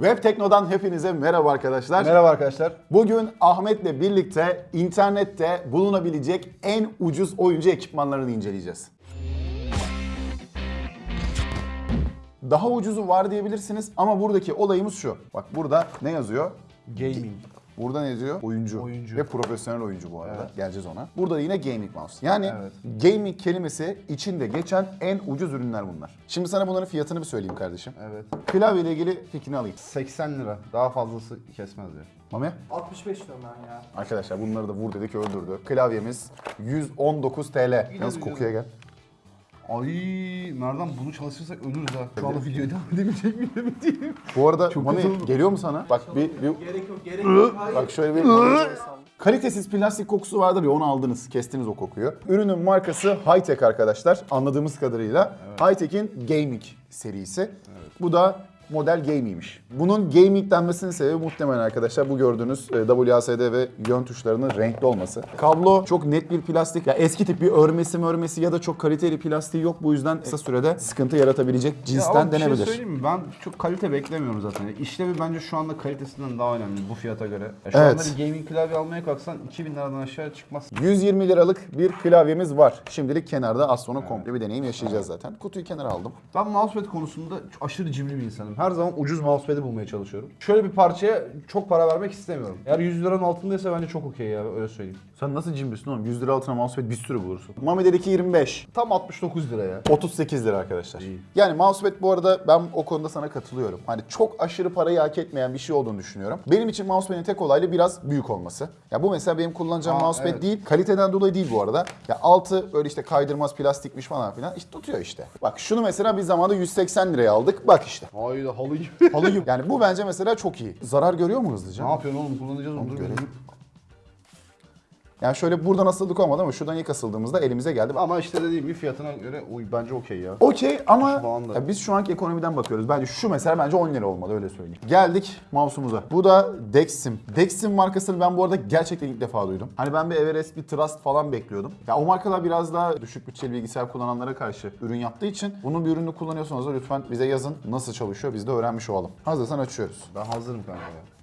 Web Tekno'dan hepinize merhaba arkadaşlar. Merhaba arkadaşlar. Bugün Ahmet'le birlikte internette bulunabilecek en ucuz oyuncu ekipmanlarını inceleyeceğiz. Daha ucuzu var diyebilirsiniz ama buradaki olayımız şu. Bak burada ne yazıyor? Gaming. Burada ne yazıyor? Oyuncu. Oyuncu. Ve profesyonel oyuncu bu arada. Evet. Geleceğiz ona. Burada da yine gaming mouse. Yani Evet. gaming kelimesi içinde geçen en ucuz ürünler bunlar. Şimdi sana bunların fiyatını bir söyleyeyim kardeşim. Evet. Klavye ile ilgili fikrini alayım. 80 lira. Daha fazlası kesmez diyor. Mami? 65 diyorum ben ya. Arkadaşlar bunları da vur dedik öldürdü. Klavyemiz 119 TL. Yalnız kokuya gel. Ay nereden bunu çalışırsak ölürüz ha. Şu anda videoya devam edebilecek miyim emin değilim. Bu arada Çok Mami geliyor mu sana? Bak bir, bir Gerek yok, gerek yok. Hayır. bak şöyle bir kalitesiz plastik kokusu vardır ya onu aldınız, kestiniz o kokuyu. Ürünün markası Hightech arkadaşlar. Anladığımız kadarıyla Hightech'in Gaming serisi. Bu da model Gaming'miş. Bunun Gaming denmesinin sebebi muhtemelen arkadaşlar bu gördüğünüz e, WASD ve yön tuşlarının renkli olması. Kablo çok net bir plastik. Ya eski tip bir örmesi örmesi ya da çok kaliteli plastiği yok. Bu yüzden kısa sürede sıkıntı yaratabilecek Ya cinsten ama bir denebilir. şey söyleyeyim mi? Ben çok kalite beklemiyorum zaten. İşlevi bence şu anda kalitesinden daha önemli bu fiyata göre. Ya şu Evet. anda bir gaming klavye almaya kalksan 2000 liradan aşağı çıkmaz. 120 liralık bir klavyemiz var. Şimdilik kenarda az sonra komple bir deneyim yaşayacağız zaten. Kutuyu kenara aldım. Ben mousepad konusunda aşırı cimri bir insanım. Her zaman ucuz mousepad'i bulmaya çalışıyorum. Şöyle bir parçaya çok para vermek istemiyorum. Eğer 100 liranın altındaysa bence çok okey ya öyle söyleyeyim. Sen nasıl cimrisin oğlum? 100 lira altına mousepad bir sürü bulursun. Mami'deki 25. Tam 69 lira ya. 38 lira arkadaşlar. İyi. Yani mousepad bu arada ben o konuda sana katılıyorum. Hani çok aşırı parayı hak etmeyen bir şey olduğunu düşünüyorum. Benim için mousepad'in tek olaylı biraz büyük olması. Ya bu mesela benim kullanacağım Aa, mousepad evet. değil. Kaliteden dolayı değil bu arada. Ya altı böyle işte kaydırmaz plastikmiş falan filan. İşte tutuyor işte. Bak şunu mesela bir zamanda 180 liraya aldık. Bak işte. Hayda halı gibi. Halı gibi. Yani bu bence mesela çok iyi. Zarar görüyor mu hızlıca? ne yapıyorsun oğlum kullanacağız onu dur görelim. Yani şöyle buradan asıldık olmadı ama şuradan ilk asıldığımızda elimize geldi. Ama işte dediğim gibi fiyatına göre uy, bence okey ya. Okey ama Şu anda. ya biz şu anki ekonomiden bakıyoruz. Bence şu mesela bence 10 lira olmalı öyle söyleyeyim. Geldik mouse'umuza. Bu da Dexim. Dexim markasını ben bu arada gerçekten ilk defa duydum. Hani ben bir Everest, bir Trust falan bekliyordum. Ya o markalar biraz daha düşük bütçeli bilgisayar kullananlara karşı ürün yaptığı için bunun bir ürünü kullanıyorsanız da lütfen bize yazın nasıl çalışıyor biz de öğrenmiş olalım. Hazırsan açıyoruz. Ben hazırım kanka ya.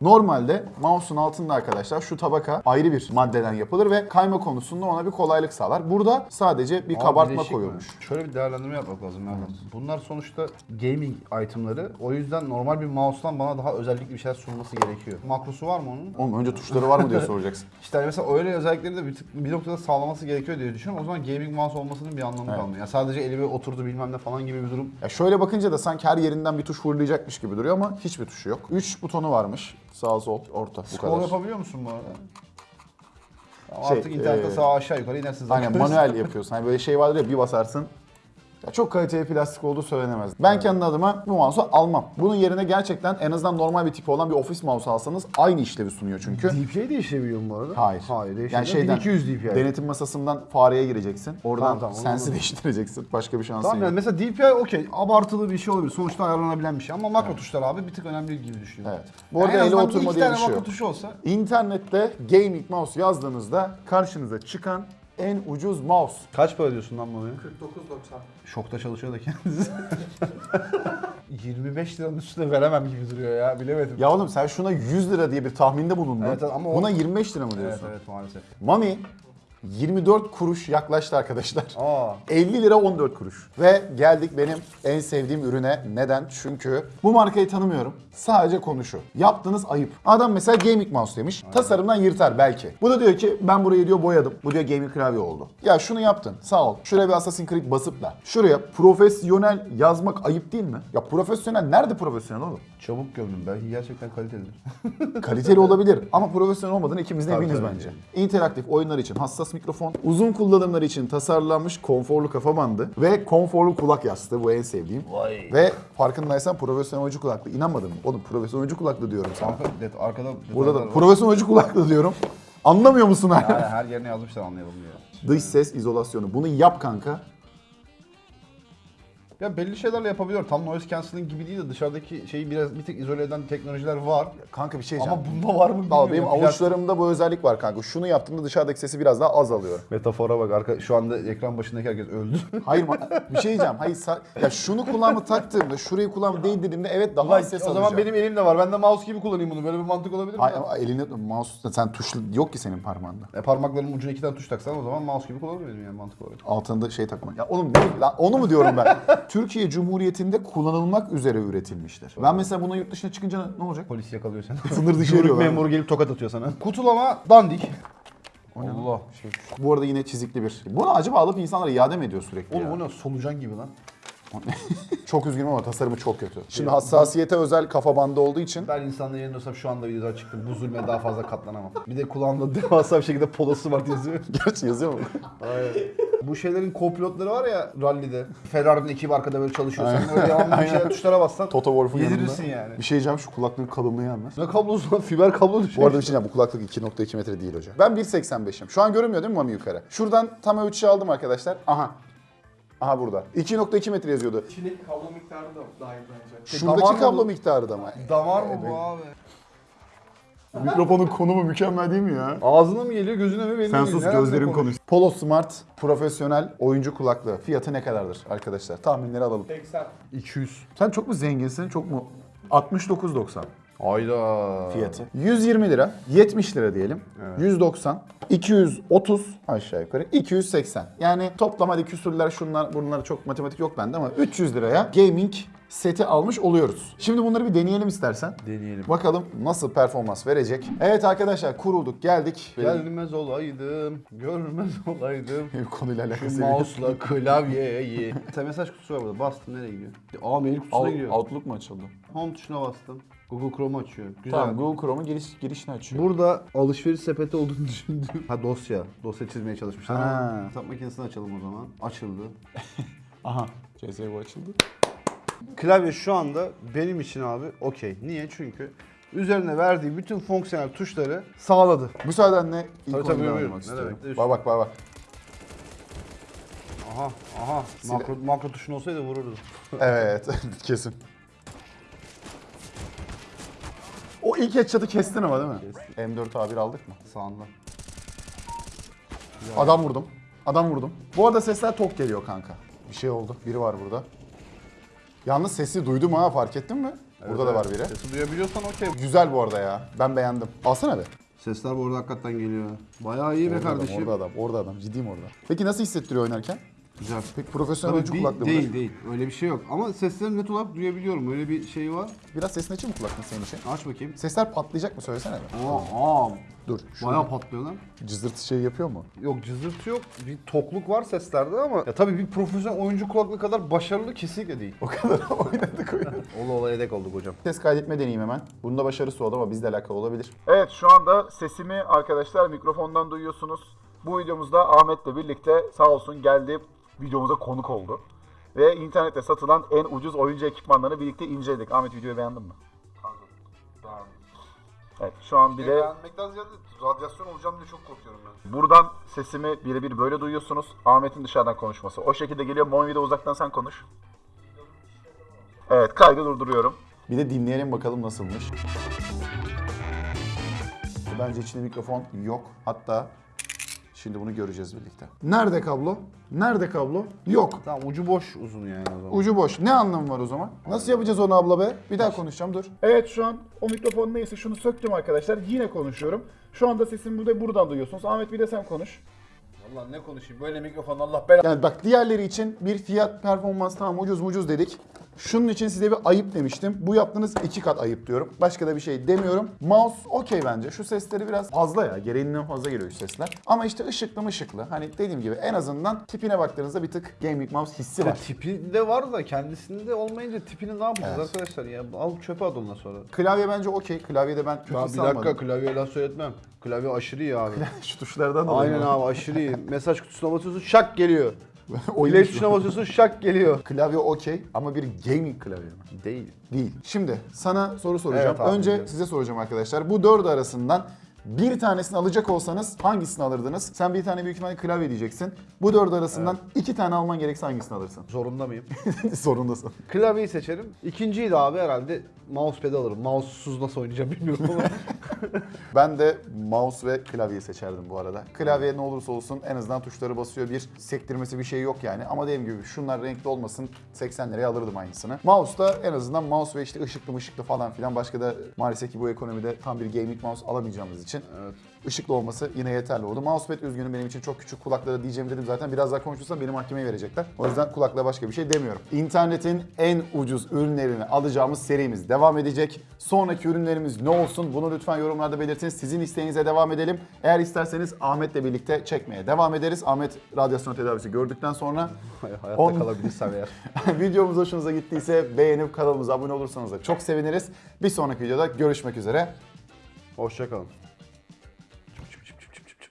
Normalde mouse'un altında arkadaşlar şu tabaka ayrı bir maddeden yapılır ve kayma konusunda ona bir kolaylık sağlar. Burada sadece bir Aa, kabartma bileşik mi? koyulmuş. Şöyle bir değerlendirme yapmak lazım nereden? Bunlar sonuçta gaming itemları. O yüzden normal bir mouse'dan bana daha özellikli bir şeyler sunması gerekiyor. Makrosu var mı onun? Oğlum önce tuşları var mı diye soracaksın. İşte hani mesela öyle özellikleri de bir, tık, bir noktada sağlaması gerekiyor diye düşünüyorum. O zaman gaming mouse olmasının bir anlamı Evet. kalmıyor. Yani sadece elime oturdu bilmem ne falan gibi bir durum. Ya şöyle bakınca da sanki her yerinden bir tuş fırlayacakmış gibi duruyor ama hiçbir tuşu yok. 3 butonu varmış. Sağ, sol, orta. Bu Scroll kadar. yapabiliyor musun bu arada? Şey, artık internette e, sağ aşağı yukarı inersiniz. Aynen arkadaşlar. manuel yapıyorsun. Hani böyle şey vardır ya bir basarsın. Ya çok kaliteli plastik olduğu söylenemez. Ben kendi adıma bu mouse'u almam. Bunun yerine gerçekten en azından normal bir tipi olan bir ofis mouse alsanız aynı işlevi sunuyor çünkü. DPI değişebiliyor mu bu arada? Hayır. Hayır. Yani şeyden 1200 DPI. denetim masasından fareye gireceksin. Oradan Tamam, tamam, sensi değiştireceksin. Başka bir şansın Tamam yani yok. mesela DPI okey abartılı bir şey olabilir. Sonuçta ayarlanabilen bir şey ama makro tuşlar abi bir tık önemli gibi düşünüyorum. Evet. Bu arada ele oturma diye bir şey makro tuşu olsa İnternette gaming mouse yazdığınızda karşınıza çıkan en ucuz mouse. Kaç para diyorsun lan bunu? 49.90. Şokta çalışıyor da kendisi. 25 liranın üstüne veremem gibi duruyor ya bilemedim. Ya oğlum sen şuna 100 lira diye bir tahminde bulundun. Evet, ama o- Buna 25 lira mı evet diyorsun? evet maalesef. Mami 24 kuruş yaklaştı arkadaşlar. Aa 50 lira 14 kuruş. Ve geldik benim en sevdiğim ürüne. Neden? Çünkü bu markayı tanımıyorum. Sadece konu şu. Yaptığınız ayıp. Adam mesela gaming mouse demiş. Tasarımdan yırtar belki. Bu da diyor ki ben burayı diyor boyadım. Bu diyor gaming klavye oldu. Ya şunu yaptın. Sağ ol. Şuraya bir Assassin's Creed basıp da. Şuraya profesyonel yazmak ayıp değil mi? Ya profesyonel nerede profesyonel oğlum? çabuk gömdüm belki gerçekten kalitelidir. Kaliteli olabilir ama profesyonel olmadığını ikimiz de Tabii, eminiz tabii. bence. İnteraktif oyunlar için hassas mikrofon, uzun kullanımlar için tasarlanmış konforlu kafa bandı ve konforlu kulak yastığı bu en sevdiğim. Vay. Ve farkındaysan profesyonel oyuncu kulaklığı. İnanmadın mı? Oğlum profesyonel oyuncu kulaklığı diyorum sana. Arka, det, arkada Burada da var. profesyonel oyuncu kulaklığı diyorum. Anlamıyor musun hala? Her yerine yazmışlar anlayalım diye. Dış ses izolasyonu. Bunu yap kanka. Ya belli şeylerle yapabiliyor. Tam noise cancelling gibi değil de dışarıdaki şeyi biraz bir tek izole eden teknolojiler var. Kanka bir şey Ama diyeceğim. bunda var mı bilmiyorum. Al benim avuçlarımda bu özellik var kanka. Şunu yaptığımda dışarıdaki sesi biraz daha az alıyorum. Metafora bak arka şu anda ekran başındaki herkes öldü. Hayır ma- bir şey diyeceğim. Hayır sa- ya şunu kulağıma taktığımda, şurayı kulağıma değdirdiğimde evet daha Ulan, az ses o alacağım. zaman benim elimde var. Ben de mouse gibi kullanayım bunu. Böyle bir mantık olabilir mi? Hayır ama elini mouse sen tuşlu yok ki senin parmağında. E, parmaklarımın ucuna iki tane tuş taksan o zaman mouse gibi kullanabilirim yani mantık olarak. Altında şey takma. Ya oğlum ne- lan onu mu diyorum ben? Türkiye Cumhuriyeti'nde kullanılmak üzere üretilmiştir. Ben mesela bunu yurt dışına çıkınca ne olacak? Polis yakalıyor seni. Sınır dışı Gümrük ediyorlar. memuru gelip tokat atıyor sana. Kutulama dandik. Allah. Bu arada yine çizikli bir. Bunu acaba alıp insanlara iade mi ediyor sürekli Oğlum ya? o ne solucan gibi lan. Çok üzgünüm ama tasarımı çok kötü. Şimdi hassasiyete özel kafa bandı olduğu için Ben insanların yerinde olsam şu anda videoda çıktım. Bu zulme daha fazla katlanamam. Bir de kulağımda devasa bir şekilde polosu var yazıyor. Gerçi yazıyor mu? Bu şeylerin co-pilotları var ya rallide. Ferrari'nin ekibi arkada böyle çalışıyor. Sen öyle devamlı bir şeyler tuşlara bassan Toto Wolff'un yanında. yedirirsin yani. Bir şey diyeceğim şu kulaklığın kalınlığı yalnız. Ne kablosu lan? Fiber kablo düşüyor. Bu arada bir şey diyeceğim bu kulaklık 2.2 metre değil hocam. Ben 1.85'im. Şu an görünmüyor değil mi Mami yukarı? Şuradan tam ölçü aldım arkadaşlar. Aha. Aha burada. 2.2 metre yazıyordu. İçindeki kablo miktarı da dahil bence. Şuradaki damar mı kablo bu? miktarı da mı? Damar mı bu abi? Mikrofonun konumu mükemmel değil mi ya? Ağzına mı geliyor gözüne mi benim Sen sus gözlerim konuş- konuş. Polo Smart profesyonel oyuncu kulaklığı. Fiyatı ne kadardır arkadaşlar? Tahminleri alalım. 80. 200. Sen çok mu zenginsin çok mu? 69.90 Hayda. fiyatı. 120 lira, 70 lira diyelim. 190, 230 aşağı yukarı, 280. Yani toplam hadi küsürler şunlar bunlar çok matematik yok bende ama 300 liraya gaming seti almış oluyoruz. Şimdi bunları bir deneyelim istersen. Deneyelim. Bakalım nasıl performans verecek. Evet arkadaşlar kurulduk geldik. Gelmez olaydım, görmez olaydım. Konuyla alakası Şu yok. mouse'la klavyeyi. Sen mesaj kutusu var burada. Bastım nereye gidiyor? Aa mail kutusuna gidiyor. Outlook mu açıldı? Home tuşuna bastım. Google Chrome açıyor. Güzel. Tamam Google Chrome'un giriş, girişini açıyor. Burada alışveriş sepeti olduğunu düşündüm. Ha dosya. Dosya çizmeye çalışmışlar. Ha. Hesap makinesini açalım o zaman. Açıldı. Aha. CSGO açıldı. Klavye şu anda benim için abi okey. Niye? Çünkü üzerine verdiği bütün fonksiyonel tuşları sağladı. Müsaadenle ilk Tabii, tabii, almak buyurun. Ne istiyorum. demek? Bak bak bak bak. Aha aha. Makro, makro tuşun olsaydı vururdu. Evet kesin. O ilk headshot'ı kestin ama değil mi? M4 A1 aldık mı? Sağında. Adam vurdum. Adam vurdum. Bu arada sesler tok geliyor kanka. Bir şey oldu. Biri var burada. Yalnız sesi duydum ha fark ettin mi? Burada da var biri. Sesi duyabiliyorsan okey. Güzel bu arada ya. Ben beğendim. Alsana be. Sesler bu arada hakikaten geliyor. Bayağı iyi be Orada adam, kardeşim. orada adam, orada adam. Ciddiyim orada. Peki nasıl hissettiriyor oynarken? Güzel. Peki profesyonel oyuncu bir- kulaklığı değil değil. Öyle bir şey yok. Ama sesleri net olarak duyabiliyorum. Öyle bir şey var. Biraz sesini açayım mı kulaklığın senin için? Aç bakayım. Sesler patlayacak mı söylesene be. Aa, aa. Dur. Şu Bayağı patlıyor lan. cızırtı şey yapıyor mu? Yok cızırtı yok. Bir tokluk var seslerde ama ya tabii bir profesyonel oyuncu kulaklığı kadar başarılı kesinlikle değil. O kadar oynadık oynadık. Ola ola yedek olduk hocam. Ses kaydetme deneyeyim hemen. Bunda başarısı oldu ama bizle alakalı olabilir. Evet şu anda sesimi arkadaşlar mikrofondan duyuyorsunuz. Bu videomuzda Ahmet'le birlikte sağ olsun geldi videomuza konuk oldu. Ve internette satılan en ucuz oyuncu ekipmanlarını birlikte inceledik. Ahmet videoyu beğendin mi? Evet şu an bir de Beğenmekten ziyade radyasyon olacağım diye çok korkuyorum ben. buradan sesimi birebir böyle duyuyorsunuz. Ahmet'in dışarıdan konuşması. O şekilde geliyor. Monvi de uzaktan sen konuş. Evet kaydı durduruyorum. Bir de dinleyelim bakalım nasılmış. Bence içinde mikrofon yok. Hatta şimdi bunu göreceğiz birlikte. Nerede kablo? Nerede kablo? Yok. Tamam ucu boş uzun yani o zaman. Ucu boş. Ne anlamı var o zaman? Nasıl yapacağız onu abla be? Bir daha konuşacağım dur. Evet şu an o mikrofon neyse şunu söktüm arkadaşlar. Yine konuşuyorum. Şu anda sesimi burada buradan duyuyorsunuz. Ahmet bir de sen konuş. Allah ne konuşayım böyle mikrofon Allah belanı. Yani bak diğerleri için bir fiyat performans tamam ucuz mucuz dedik. Şunun için size bir ayıp demiştim. Bu yaptığınız iki kat ayıp diyorum. Başka da bir şey demiyorum. Mouse okey bence. Şu sesleri biraz fazla ya. Gereğinden fazla geliyor şu sesler. Ama işte ışıklı mışıklı. Hani dediğim gibi en azından tipine baktığınızda bir tık gaming mouse hissi var. tipi de var da kendisinde olmayınca tipini ne yapacağız Evet. arkadaşlar ya? Al çöpe at ondan sonra. Klavye bence okey. Klavyede ben kötü Ya bir dakika klavye laf söyletmem. Klavye aşırı iyi abi. Şu tuşlardan dolayı. Aynen abi aşırı iyi. Mesaj kutusuna basıyorsun şak geliyor. Oyun tuşu. tuşuna basıyorsun şak geliyor. Klavye okey ama bir gaming klavye mi? Değil. Değil. Şimdi sana soru soracağım. Evet abi, Önce biliyorum. size soracağım arkadaşlar. Bu dördü arasından Bir tanesini alacak olsanız hangisini alırdınız? Sen bir tane büyük ihtimalle klavye diyeceksin. Bu dört arasından iki tane alman gerekse hangisini alırsın? Zorunda mıyım? Zorundasın. Klavyeyi seçerim. İkinciyi de abi herhalde mousepad'i alırım. Mouse'suz nasıl oynayacağım bilmiyorum ama. Ben de mouse ve klavyeyi seçerdim bu arada. Klavye ne olursa olsun en azından tuşları basıyor. Bir sektirmesi bir şey yok yani. Ama dediğim gibi şunlar renkli olmasın 80 liraya alırdım aynısını. Mouse da en azından mouse ve işte ışıklı mışıklı falan filan. Başka da maalesef ki bu ekonomide tam bir gaming mouse alamayacağımız için evet. ışıklı olması yine yeterli oldu. Mousepad üzgünüm benim için çok küçük kulaklara diyeceğim dedim zaten. Biraz daha konuşursam beni mahkemeye verecekler. O yüzden kulakla başka bir şey demiyorum. İnternetin en ucuz ürünlerini alacağımız serimiz devam edecek. Sonraki ürünlerimiz ne olsun bunu lütfen yorumlarda belirtin. Sizin isteğinize devam edelim. Eğer isterseniz Ahmet'le birlikte çekmeye devam ederiz. Ahmet radyasyon tedavisi gördükten sonra Hayatta On- kalabilirsem eğer. videomuz hoşunuza gittiyse beğenip kanalımıza abone olursanız da çok seviniriz. Bir sonraki videoda görüşmek üzere. Hoşçakalın.